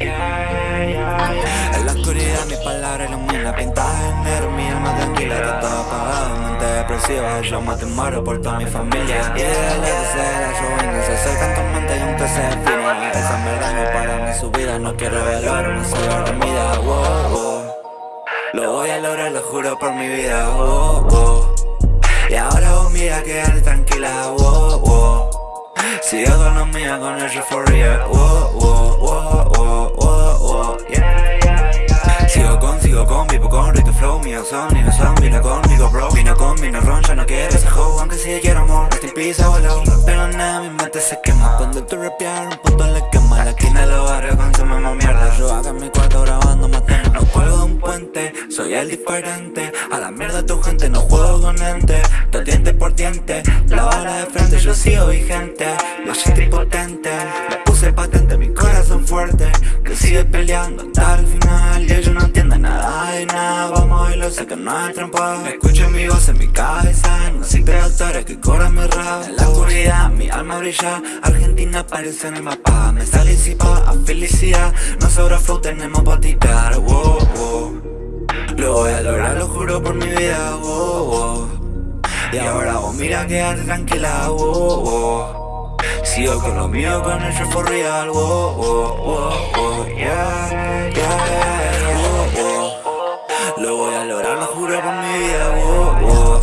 En la oscuridad mis palabras iluminan Pintas en negro, mi alma tranquila Tú estás apagada, mente depresiva Yo más te muero por toda mi familia Y el la ruina Se acercan tu mente y aún te se fina Esa mierda no para mi subida No quiero velar una sola dormida oh, oh. Lo voy a lograr, lo juro por mi vida oh, oh. Y ahora vos mira, quédate tranquila oh, oh. Si yo con la mía, con el for real. Oh, Rito Flow Mío son, mío son, vino conmigo bro. Vino con, vino ron, ya no quiero ese hoe Aunque si quiero amor, in peace, abuelo Pero nada, mi mente se quema. Cuando tú rapear, un punto le quema La esquina de los barrios consumimos mierda. Yo acá en mi cuarto grabando temas No cuelgo de un puente, soy el diferente. A la mierda tu gente, no juego con ente Todo diente por diente, la bala de frente Yo sigo vigente, lo siento impotente Me puse patente, mi corazón fuerte. Que sigue peleando hasta el final sé que no es trampa. Escucho mi voz en mi cabeza No siento doctores que corran mi rap En la oscuridad mi alma brilla. Argentina aparece en el mapa. Me sale a felicidad. No sobra flow, tenemos pa' tirar. Wow, wow. Lo voy a lograr, lo juro por mi vida. Wow, wow. Y ahora vos mira, quédate tranquila. Wow, wow. Sigo con lo mío, con el for real. Wow, wow, wow, Lo juro por mi vida. Oh, oh.